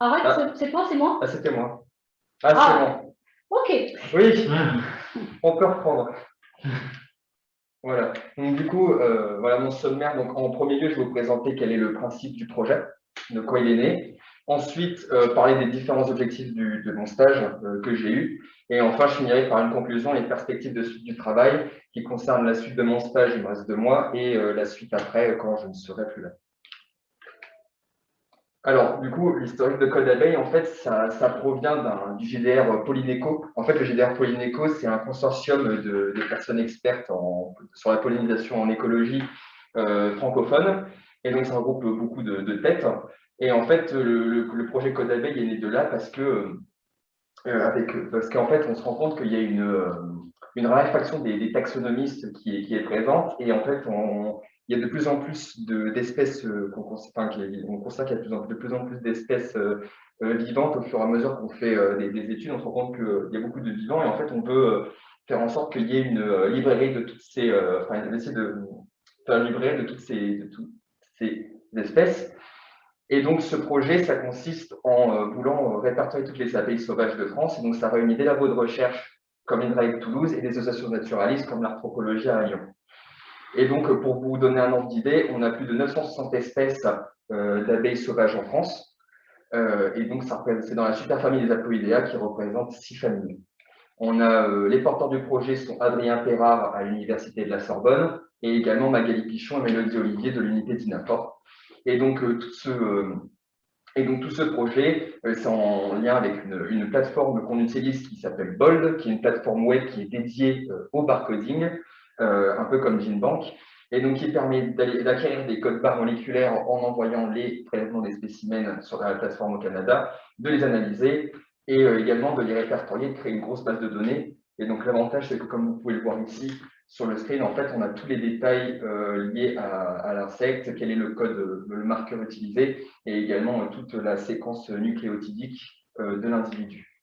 Arrête, Ah. c'est- c'est toi, c'est moi Ah, c'était moi. Ah, Ah. c'est bon. Ok. Oui, on peut reprendre. Voilà. Donc, du coup, euh, voilà mon sommaire. Donc, en premier lieu, je vais vous présenter quel est le principe du projet, de quoi il est né. Ensuite, euh, parler des différents objectifs du- de mon stage euh, que j'ai eu. Et enfin, je finirai par une conclusion et perspectives de suite du travail qui concerne la suite de mon stage, il me reste deux mois, et euh, la suite après, quand je ne serai plus là. Alors, du coup, l'historique de Code Abeille, en fait, ça, provient du GDR Polyneco. En fait, le GDR Polyneco, c'est un consortium de, personnes expertes sur la pollinisation en écologie euh, francophone. Et donc, ça regroupe beaucoup de, têtes. Et en fait, le, projet Code Abeille est né de là parce que, euh, avec, parce qu'en fait, on se rend compte qu'il y a une, euh, une raréfaction des, des taxonomistes qui est, qui est présente. Et en fait, on, il y a de plus en plus de- d'espèces, euh, qu'on on constate qu'il y a de plus en, plus d'espèces euh, euh, vivantes au fur et à mesure qu'on fait des, des études. On se rend compte qu'il y a beaucoup de vivants et en fait, on peut faire en sorte qu'il y ait une librairie de toutes ces, de faire une librairie de toutes ces, espèces. Et donc, ce projet, ça consiste en voulant répertorier toutes les abeilles sauvages de France. Et donc, ça réunit des labos de recherche comme l'INRAE de Toulouse et des associations naturalistes comme l'Arthropologie à Lyon. Et donc, euh, pour vous donner un ordre d'idée, on a plus de 960 espèces euh, d'abeilles sauvages en France. Euh, et donc, c'est dans la superfamille des Aploidea qui représente six familles. On a les porteurs du projet sont Adrien Perrard à l'Université de la Sorbonne et également Magali Pichon et Mélodie Olivier de l'unité d'INAFOR. Et donc, tout ce, projet, c'est en lien avec une, une plateforme qu'on utilise qui s'appelle Bold, qui est une plateforme web qui est dédiée au barcoding, un peu comme GeneBank, et donc qui permet d'acquérir des codes barres moléculaires en envoyant les prélèvements des spécimens sur la plateforme au Canada, de les analyser et euh, également de les répertorier, de créer une grosse base de données. Et donc l'avantage, c'est que comme vous pouvez le voir ici sur le screen, en fait, on a tous les détails euh, liés à, l'insecte, quel est le code, euh, le marqueur utilisé, et également euh, toute la séquence nucléotidique euh, de l'individu.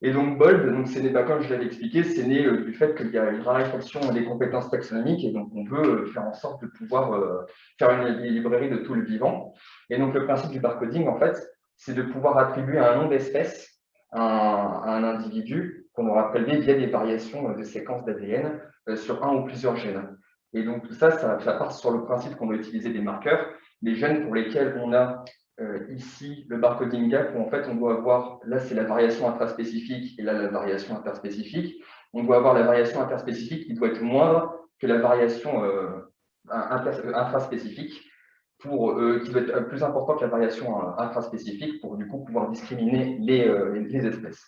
Et donc Bold, donc c'est bah, comme je l'avais expliqué, c'est né euh, du fait qu'il y a une raréfaction des compétences taxonomiques et donc on veut euh, faire en sorte de pouvoir euh, faire une librairie de tout le vivant. Et donc le principe du barcoding, en fait, c'est de pouvoir attribuer un nom d'espèce à, un- individu qu'on aura prélevé via des variations de séquences d'ADN sur un ou plusieurs gènes. Et donc tout ça, ça, ça part sur le principe qu'on va utiliser des marqueurs, des gènes pour lesquels on a euh, ici le barcoding gap où en fait on doit avoir, là c'est la variation intraspécifique et là la variation interspécifique. On doit avoir la variation interspécifique qui doit être moindre que la variation euh, euh, intraspécifique, pour, euh, qui doit être plus importante que la variation intraspécifique pour du coup pouvoir discriminer les, espèces.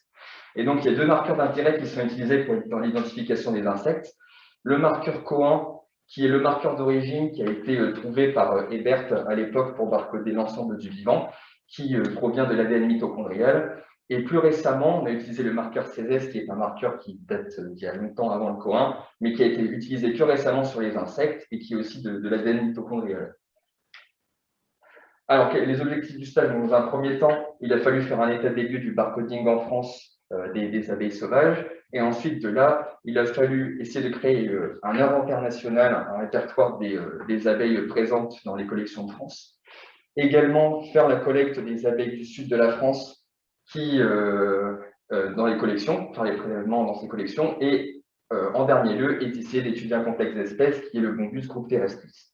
Et donc il y a deux marqueurs d'intérêt qui sont utilisés pour, dans l'identification des insectes. Le marqueur COAN qui est le marqueur d'origine qui a été euh, trouvé par euh, Ebert à l'époque pour barcoder l'ensemble du vivant, qui euh, provient de l'ADN mitochondrial. Et plus récemment, on a utilisé le marqueur CESES, qui est un marqueur qui date euh, d'il y a longtemps avant le COIN, mais qui a été utilisé que récemment sur les insectes et qui est aussi de, l'ADN mitochondrial. Alors, les objectifs du stage, dans un premier temps, il a fallu faire un état des lieux du barcoding en France euh, des abeilles sauvages. Et ensuite, de là, il a fallu essayer de créer euh, un inventaire national, un répertoire des, euh, des abeilles présentes dans les collections de France. Également, faire la collecte des abeilles du sud de la France qui, euh, euh, dans les collections, faire les prélèvements dans ces collections. Et euh, en dernier lieu, essayer d'étudier un complexe d'espèces qui est le Bombus groupe terrestris.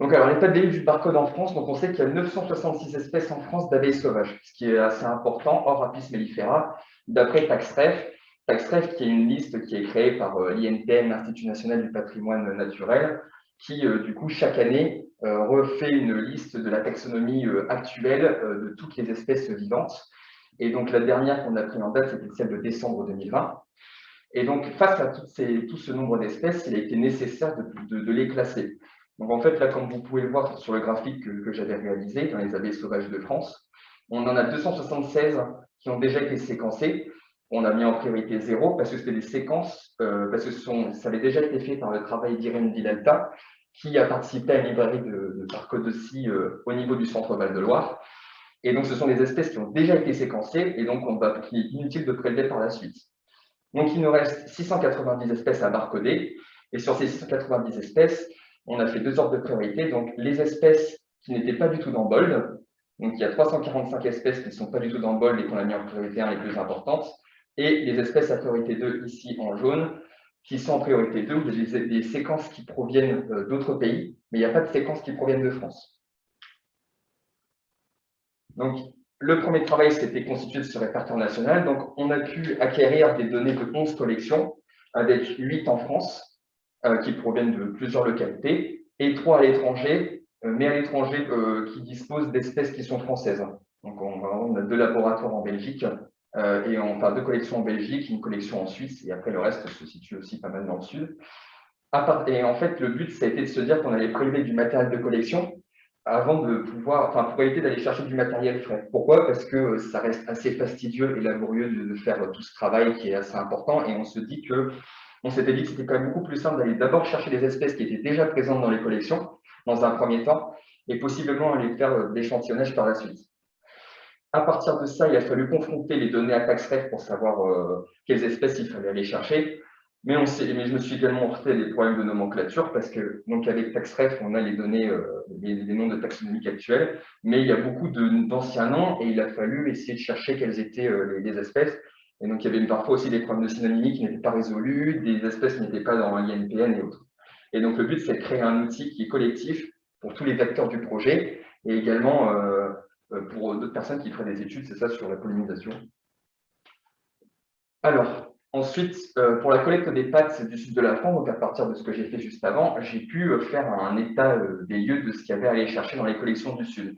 Donc, alors, des lieux du barcode en France, donc on sait qu'il y a 966 espèces en France d'abeilles sauvages, ce qui est assez important, hors Apis mellifera, d'après TaxRef. TaxRef, qui est une liste qui est créée par euh, l'INPN, l'Institut national du patrimoine naturel, qui, euh, du coup, chaque année, euh, refait une liste de la taxonomie actuelle de toutes les espèces vivantes. Et donc, la dernière qu'on a prise en date, c'était celle de décembre 2020. Et donc, face à tout ce nombre d'espèces, il a été nécessaire de les classer. Donc, en fait, là, comme vous pouvez le voir sur le graphique que, j'avais réalisé dans les abeilles sauvages de France, on en a 276 qui ont déjà été séquencées. On a mis en priorité zéro parce que c'était des séquences, euh, parce que sont, ça avait déjà été fait par le travail d'Irène Vidalta, qui a participé à une librairie de, de aussi euh, au niveau du centre Val-de-Loire. Et donc, ce sont des espèces qui ont déjà été séquencées et donc on va, qu'il est inutile de prélever par la suite. Donc, il nous reste 690 espèces à barcoder. Et sur ces 690 espèces, on a fait deux ordres de priorité. Donc, les espèces qui n'étaient pas du tout dans Bold. Donc, il y a 345 espèces qui ne sont pas du tout dans Bold et qu'on a mis en priorité 1 les plus importantes. Et les espèces à priorité 2, ici en jaune, qui sont en priorité 2, où il y a des, séquences qui proviennent euh, d'autres pays, mais il n'y a pas de séquences qui proviennent de France. Donc, le premier travail, c'était constitué de ce répertoire national. Donc, on a pu acquérir des données de 11 collections, avec 8 en France, qui proviennent de plusieurs localités, et 3 à l'étranger, euh, mais à l'étranger qui disposent d'espèces qui sont françaises. Donc, on, a deux laboratoires en Belgique euh, et on fait deux collections en Belgique, une collection en Suisse, et après le reste se situe aussi pas mal dans le sud. Et en fait, le but, ça a été de se dire qu'on allait prélever du matériel de collection avant de pouvoir, enfin, pour éviter d'aller chercher du matériel frais. Pourquoi? Parce que ça reste assez fastidieux et laborieux de, faire tout ce travail qui est assez important, et on se dit que, on s'était dit que c'était quand même beaucoup plus simple d'aller d'abord chercher des espèces qui étaient déjà présentes dans les collections, dans un premier temps, et possiblement aller faire l'échantillonnage par la suite. À partir de ça, il a fallu confronter les données à TaxRef pour savoir euh, quelles espèces il fallait aller chercher. Mais, je me suis également heurté à des problèmes de nomenclature parce que donc avec TaxRef, on a les données, euh, les, noms de taxonomiques actuels, mais il y a beaucoup d'anciens noms et il a fallu essayer de chercher quelles étaient euh, les, espèces. Et donc, il y avait parfois aussi des problèmes de synonymie qui n'étaient pas résolus, des espèces qui n'étaient pas dans l'INPN et autres. Et donc, le but, c'est de créer un outil qui est collectif pour tous les acteurs du projet et également euh, pour d'autres personnes qui feraient des études, c'est ça, sur la pollinisation. Alors, ensuite, euh, pour la collecte des pâtes du sud de la France, donc à partir de ce que j'ai fait juste avant, j'ai pu euh, faire un état des lieux de ce qu'il y avait à aller chercher dans les collections du sud.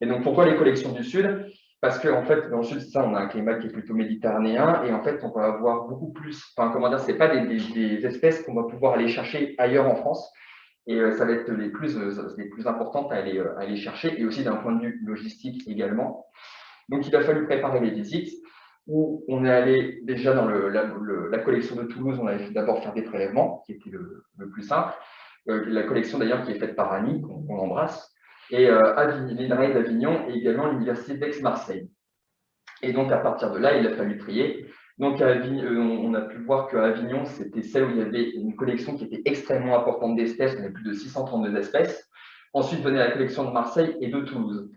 Et donc, pourquoi les collections du sud? Parce qu'en en fait, dans le sud, ça, on a un climat qui est plutôt méditerranéen, et en fait, on va avoir beaucoup plus, enfin, comment dire, c'est pas des espèces qu'on va pouvoir aller chercher ailleurs en France, et euh, ça va être les plus, euh, les plus importantes à aller, euh, à aller chercher, et aussi d'un point de vue logistique également. Donc, il a fallu préparer les visites, où on est allé déjà dans le, la, collection de Toulouse, on avait d'abord faire des prélèvements, qui était le, plus simple. la collection d'ailleurs qui est faite par Annie, qu'on embrasse, et euh, l'INRAE d'Avignon et également l'Université d'Aix-Marseille. Et donc, à partir de là, il a fallu trier. Donc, euh, on a pu voir qu'à Avignon, c'était celle où il y avait une collection qui était extrêmement importante d'espèces, on avait plus de 632 espèces. Ensuite venait la collection de Marseille et de Toulouse.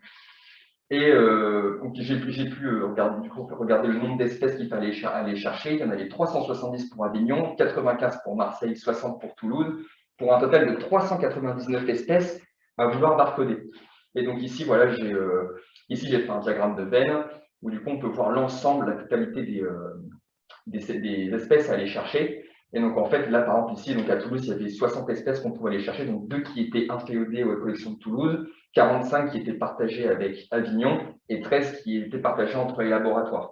Et euh, j'ai pu euh, regarder, le nombre d'espèces qu'il fallait aller chercher. Il y en avait 370 pour Avignon, 95 pour Marseille, 60 pour Toulouse, pour un total de 399 espèces à vouloir barcoder. Et donc ici, voilà, j'ai j'ai fait un diagramme de Venn où du coup on peut voir l'ensemble, la totalité des, des, espèces à aller chercher. Et donc, en fait, là, par exemple, ici, donc à Toulouse, il y avait 60 espèces qu'on pouvait aller chercher, donc deux qui étaient inféodées aux collections de Toulouse, 45 qui étaient partagées avec Avignon et 13 qui étaient partagées entre les laboratoires.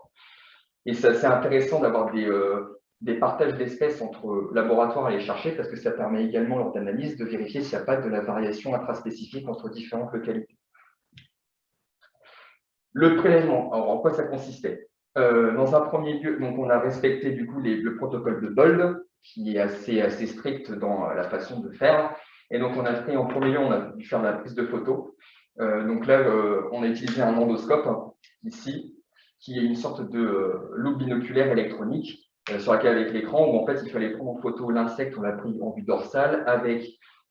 Et c'est assez intéressant d'avoir des, euh, des partages d'espèces entre laboratoires à aller chercher parce que ça permet également, lors d'analyse, de vérifier s'il n'y a pas de la variation intraspécifique entre différentes localités. Le prélèvement, alors en quoi ça consistait? Euh, dans un premier lieu, donc on a respecté du coup le protocole de Bold, qui est assez, strict dans la façon de faire. Et donc on a en premier lieu, on a dû faire la prise de photos. Euh, donc là, euh, on a utilisé un endoscope ici, qui est une sorte de loupe binoculaire électronique sur laquelle avec l'écran, où en fait il fallait prendre en photo l'insecte, on l'a pris en vue dorsale, avec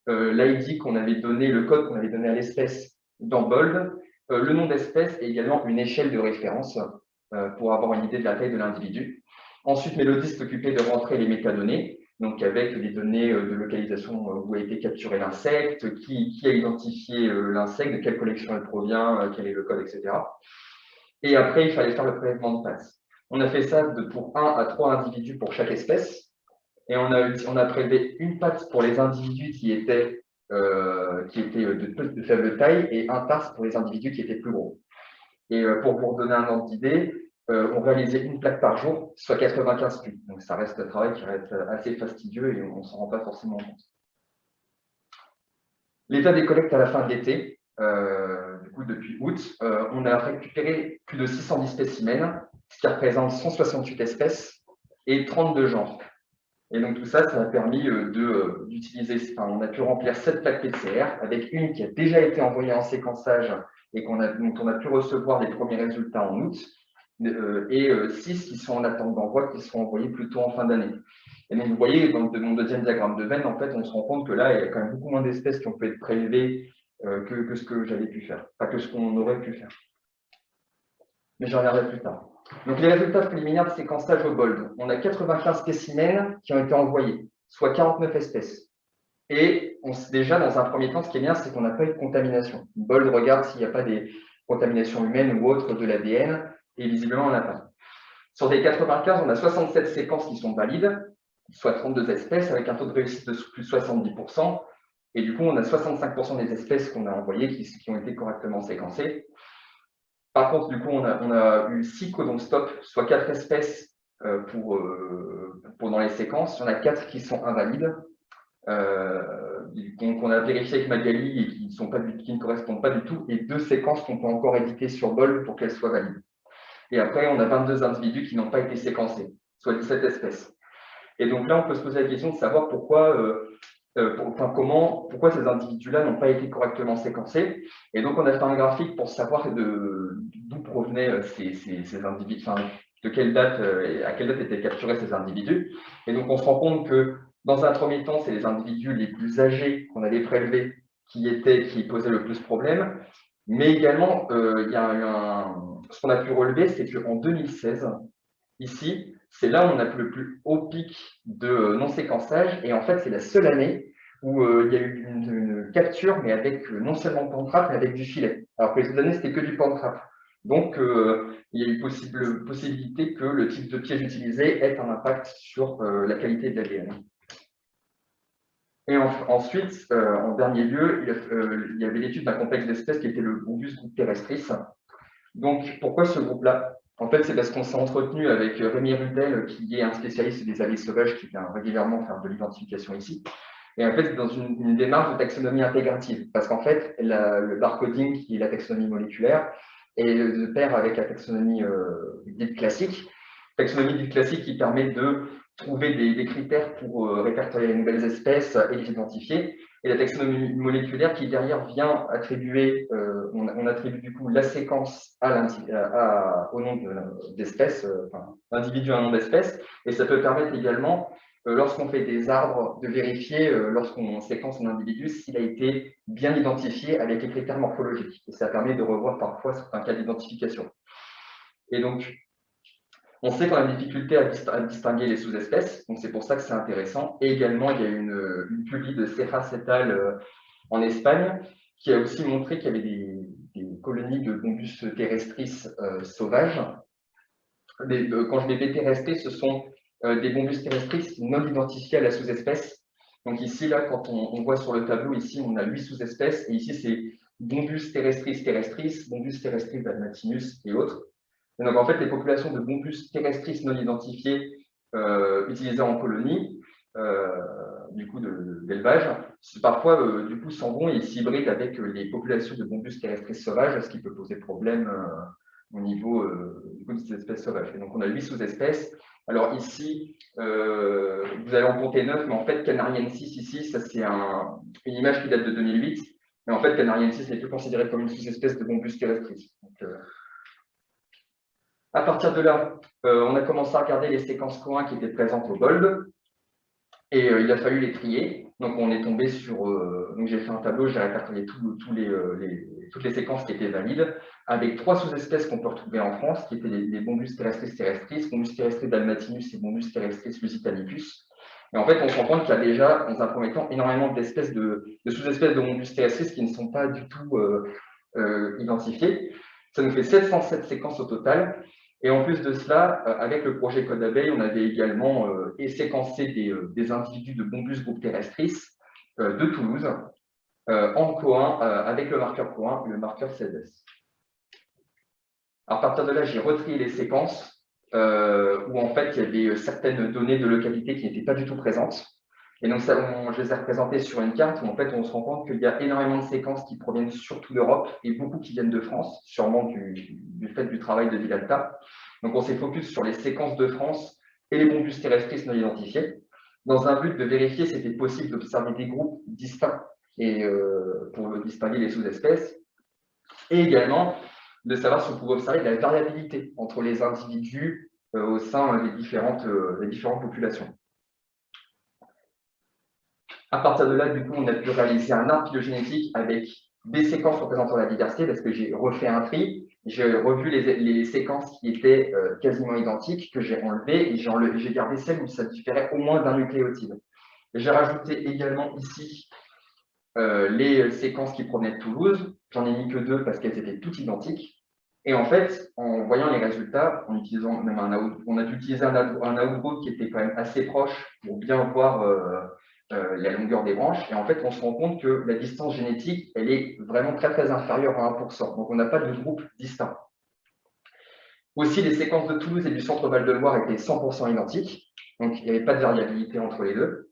l'ID qu'on avait donné, le code qu'on avait donné à l'espèce dans Bold, le nom d'espèce et également une échelle de référence euh, pour avoir une idée de la taille de l'individu. Ensuite, Mélodie s'occupait de rentrer les métadonnées, donc avec les données euh, de localisation euh, où a été capturé l'insecte, qui, a identifié l'insecte, de quelle collection il provient, quel est le code, etc. Et après, il fallait faire le prélèvement de pattes. On a fait ça pour 1 à 3 individus pour chaque espèce. Et on a, prélevé une patte pour les individus qui étaient, qui étaient de, faible taille et un tarse pour les individus qui étaient plus gros. Et euh, pour vous donner un ordre d'idée, euh, on réalisait une plaque par jour, soit 95 pubs. Donc ça reste un travail qui reste assez fastidieux et on ne s'en rend pas forcément compte. L'état des collectes à la fin de l'été, euh, du coup depuis août, on a récupéré plus de 610 spécimens, ce qui représente 168 espèces et 32 genres. Et donc tout ça, ça a permis d'utiliser, enfin, on a pu remplir 7 plaques PCR avec une qui a déjà été envoyée en séquençage et a, dont on a pu recevoir les premiers résultats en août, euh, et euh, six qui sont en attente d'envoi, qui seront envoyés plutôt en fin d'année. Et donc, vous voyez, dans mon deuxième diagramme de veine, en fait, on se rend compte que là, il y a quand même beaucoup moins d'espèces qui ont pu être prélevées que, que, ce que j'avais pu faire, pas que ce qu'on aurait pu faire. Mais j'en reviendrai plus tard. Donc, les résultats préliminaires de séquençage au BOLD. On a 95 spécimens qui ont été envoyés, soit 49 espèces. Et on, déjà, dans un premier temps, ce qui est bien, c'est qu'on n'a pas eu de contamination. BOLD regarde s'il n'y a pas des contaminations humaines ou autres de l'ADN, et visiblement, on n'a pas. Sur des 95, on a 67 séquences qui sont valides, soit 32 espèces, avec un taux de réussite de plus de 70%. Et du coup, on a 65% des espèces qu'on a envoyées qui, ont été correctement séquencées. Par contre, du coup, on a, eu 6 codons stop, soit 4 espèces euh, pour, euh, pour, dans les séquences. Il y en a 4 qui sont invalides. Euh, donc, on a vérifié avec Magali et qui ne correspondent pas du tout, et deux séquences qu'on peut encore éditer sur BOL pour qu'elles soient valides. Et après, on a 22 individus qui n'ont pas été séquencés, soit 17 espèces. Et donc là, on peut se poser la question de savoir pourquoi euh, enfin, comment, pourquoi ces individus-là n'ont pas été correctement séquencés. Et donc, on a fait un graphique pour savoir d'où provenaient euh, ces, individus, enfin, de quelle date, euh, à quelle date étaient capturés ces individus. Et donc, on se rend compte que, dans un premier temps, c'est les individus les plus âgés qu'on allait prélever qui, étaient, qui posaient le plus de problèmes. Mais également, y a un, ce qu'on a pu relever, c'est qu'en 2016, ici, c'est là où on a le plus haut pic de non-séquençage. Et en fait, c'est la seule année où euh, il y a eu une, capture, mais avec euh, non seulement pan trap, mais avec du filet. Alors que les autres années, c'était que du pan trap. Donc, euh, il y a eu possible, possibilité que le type de piège utilisé ait un impact sur la qualité de l'ADN. Et ensuite, en dernier lieu, il, y avait l'étude d'un complexe d'espèces qui était le Bombus groupe terrestris. Donc, pourquoi ce groupe-là? En fait, c'est parce qu'on s'est entretenu avec Rémi Rudel, qui est un spécialiste des avis sauvages, qui vient régulièrement faire de l'identification ici. Et en fait, c'est dans une, démarche de taxonomie intégrative, parce qu'en fait, le barcoding, qui est la taxonomie moléculaire, est de pair avec la taxonomie euh, dite classique. Taxonomie dite classique qui permet de trouver des, critères pour euh, répertorier les nouvelles espèces et les identifier. Et la taxonomie moléculaire qui derrière vient attribuer, euh, on, attribue du coup la séquence à, au nom d'espèce, euh, enfin, l'individu à un nom d'espèce, et ça peut permettre également lorsqu'on fait des arbres, de vérifier, euh, lorsqu'on séquence un individu, s'il a été bien identifié avec les critères morphologiques. Ça permet de revoir parfois certains cas d'identification. Et donc, on sait qu'on a une difficulté à, distinguer les sous-espèces, donc c'est pour ça que c'est intéressant. Et également, il y a une, une de Cejas et euh, en Espagne qui a aussi montré qu'il y avait des, colonies de bombus terrestris sauvages. quand je dis terrestris, ce sont euh, des bombus terrestris non identifiés à la sous-espèce. Donc ici, là, quand on, voit sur le tableau, ici, on a huit sous-espèces, et ici, c'est bombus terrestris terrestris, bombus terrestris dalmatinus et autres. Et donc, en fait, les populations de bombus terrestris non identifiés euh, utilisées en colonie, euh, du coup, d'élevage, parfois, euh, du coup, s'en vont et s'hybrident avec les populations de bombus terrestris sauvages, ce qui peut poser problème au niveau ces espèces sauvages. Donc, on a huit sous-espèces, alors ici, euh, vous allez en compter 9, mais en fait, Canariensis, ici, ça c'est une image qui date de 2008. Mais en fait, Canariensis n'est plus considéré comme une sous-espèce de bombus terrestris. Euh, à partir de là, euh, on a commencé à regarder les séquences co qui étaient présentes au GOLD. Et il a fallu les trier. Donc, on est tombé sur. donc, j'ai fait un tableau, j'ai répertorié tous les, toutes les séquences qui étaient valides avec trois sous-espèces qu'on peut retrouver en France, qui étaient les, bombus terrestris terrestris, bombus terrestris dalmatinus et bombus terrestris lusitanicus. Et en fait, on se rend compte qu'il y a déjà, dans un premier temps, énormément d'espèces de, sous-espèces de bombus terrestris qui ne sont pas du tout euh, euh, identifiées. Ça nous fait 707 séquences au total. Et en plus de cela, euh, avec le projet Code Abeille, on avait également séquencé des, individus de bombus groupe terrestris de Toulouse en co avec le marqueur co et le marqueur CSS. À partir de là, j'ai retrié les séquences euh, où en fait il y avait certaines données de localité qui n'étaient pas du tout présentes. Et donc, ça, je les ai représentées sur une carte où en fait on se rend compte qu'il y a énormément de séquences qui proviennent surtout d'Europe et beaucoup qui viennent de France, sûrement du, fait du travail de Vidalta. Donc, on s'est focus sur les séquences de France et les bombus terrestris non identifiés, dans un but de vérifier si c'était possible d'observer des groupes distincts et, euh, pour distinguer les sous-espèces, et également de savoir si on pouvait observer de la variabilité entre les individus euh, au sein des différentes, euh, des différentes populations. À partir de là, du coup, on a pu réaliser un arbre phylogénétique avec des séquences représentant la diversité parce que j'ai refait un tri, j'ai revu les, séquences qui étaient euh, quasiment identiques, que j'ai enlevées, et j'ai gardé celles où ça différait au moins d'un nucléotide. J'ai rajouté également ici euh, les séquences qui provenaient de Toulouse. J'en ai mis que deux parce qu'elles étaient toutes identiques. Et en fait, en voyant les résultats, en utilisant même un on a dû utiliser un, un output qui était quand même assez proche pour bien voir euh, euh, la longueur des branches. Et en fait, on se rend compte que la distance génétique, elle est vraiment très très inférieure à 1%. Donc, on n'a pas de groupe distinct. Aussi, les séquences de Toulouse et du centre Val-de-Loire étaient 100% identiques. Donc, il n'y avait pas de variabilité entre les deux.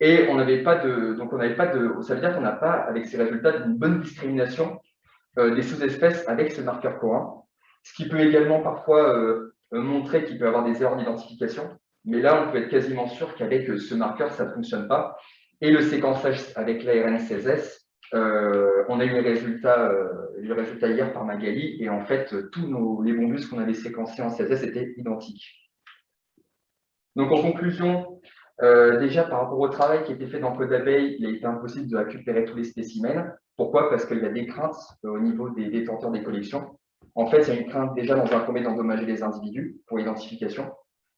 Et on n'avait pas de, donc on n'avait pas ça veut dire qu'on n'a pas, avec ces résultats, une bonne discrimination euh, des sous-espèces avec ce marqueur commun, ce qui peut également parfois euh, montrer qu'il peut y avoir des erreurs d'identification. Mais là, on peut être quasiment sûr qu'avec ce marqueur, ça ne fonctionne pas. Et le séquençage avec l'ARN 16S, on a eu les résultats, hier par Magali, et en fait, tous les bombus qu'on avait séquencés en 16S étaient identiques. Donc, en conclusion, déjà par rapport au travail qui a été fait dans Code d'abeille, il a été impossible de récupérer tous les spécimens. Pourquoi? Parce qu'il y a des craintes euh, au niveau des détenteurs des collections. En fait, il y a une crainte déjà dans un premier d'endommager les individus pour l'identification.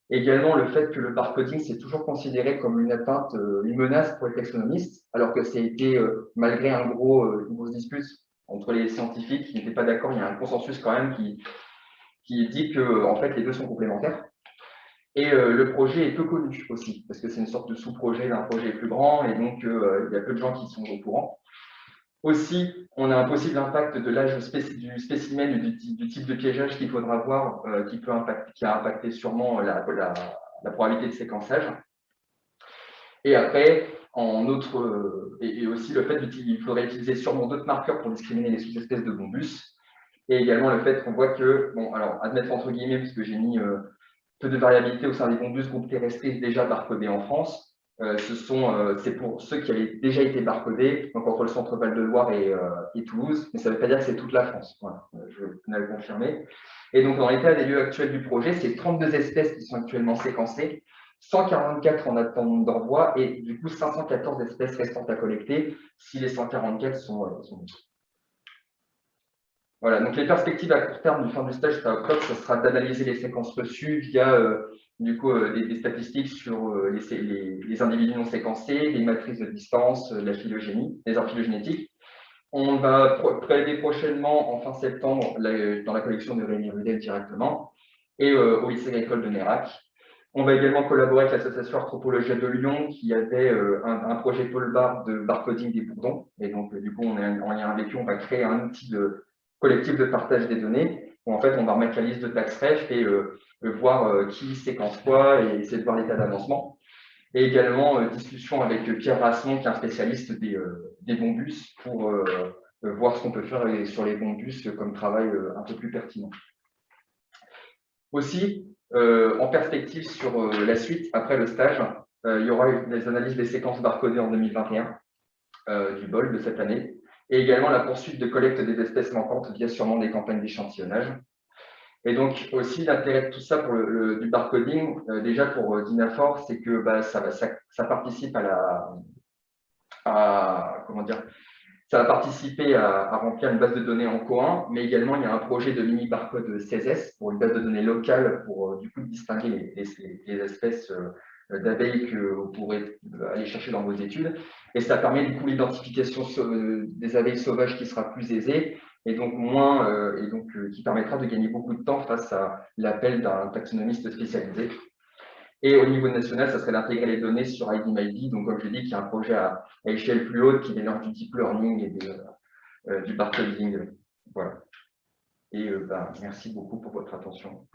Également, le fait que le barcoding, c'est toujours considéré comme une atteinte, euh, une menace pour les taxonomistes, alors que été, euh, malgré un gros, une grosse dispute entre les scientifiques qui n'étaient pas d'accord, il y a un consensus quand même qui, qui dit que en fait, les deux sont complémentaires. Et le projet est peu connu aussi, parce que c'est une sorte de sous-projet d'un projet plus grand, et donc il y a peu de gens qui sont au courant. Aussi, on a un possible impact de l'âge du spécimen du, du, type de piégeage qu'il faudra voir, euh, qui, peut impacter, qui a impacté sûrement la, probabilité de séquençage. Et après, en autre, et, aussi le fait qu'il faudrait utiliser sûrement d'autres marqueurs pour discriminer les sous-espèces de bombus. Et également le fait qu'on voit que, bon, alors admettre entre guillemets, puisque j'ai mis euh, peu de variabilité au sein des bombus groupes terrestres déjà barcodés en France, ce sont, euh, c'est pour ceux qui avaient déjà été barcodés, donc entre le centre Val-de-Loire et, euh, et, Toulouse, mais ça ne veut pas dire que c'est toute la France. Voilà, je tenais à le confirmer. Et donc, dans l'état des lieux actuels du projet, c'est 32 espèces qui sont actuellement séquencées, 144 en attente d'envoi et du coup 514 espèces restantes à collecter si les 144 sont, sont voilà, donc les perspectives à court terme du fin du stage octobre, ce sera d'analyser les séquences reçues via du coup, euh, des, statistiques sur euh, les, individus non séquencés, les matrices de distance, euh, la phylogénie, les arts phylogénétiques. On va prélever prochainement, en fin septembre, dans la collection de Rémi Rudel directement, et au lycée agricole de Nérac. On va également collaborer avec l'association Anthropologie de Lyon, qui avait un, projet Paul Bar de barcoding des bourdons. Et donc, du coup, on est en lien avec eux, on va créer un outil de collectif de partage des données, où en fait, on va remettre la liste de taxes ref et voir euh, qui séquence quoi et essayer de voir l'état d'avancement. Et également, euh, discussion avec Pierre Rassemont, qui est un spécialiste des, euh, des bons pour voir ce qu'on peut faire sur les bons bus comme travail un peu plus pertinent. Aussi, en perspective sur la suite, après le stage, il y aura des analyses des séquences barcodées en 2021 du BOL de cette année, et également la poursuite de collecte des espèces manquantes via sûrement des campagnes d'échantillonnage. Et donc aussi l'intérêt de tout ça pour le, barcoding, euh, déjà pour euh, Dinafor, c'est que bah, ça, participe à la, comment dire, ça va participer à, remplir une base de données en co mais également il y a un projet de mini barcode CSS pour une base de données locale pour euh, du coup distinguer les, espèces d'abeilles que vous pourrez aller chercher dans vos études. Et ça permet du coup l'identification des abeilles sauvages qui sera plus aisée et donc moins euh, et donc euh, qui permettra de gagner beaucoup de temps face à l'appel d'un taxonomiste spécialisé. Et au niveau national, ça serait d'intégrer les données sur IDMID. Donc, comme je l'ai dit, qui est un projet à, échelle plus haute qui mélange du deep learning et euh, du barcoding. Voilà. Et ben, merci beaucoup pour votre attention.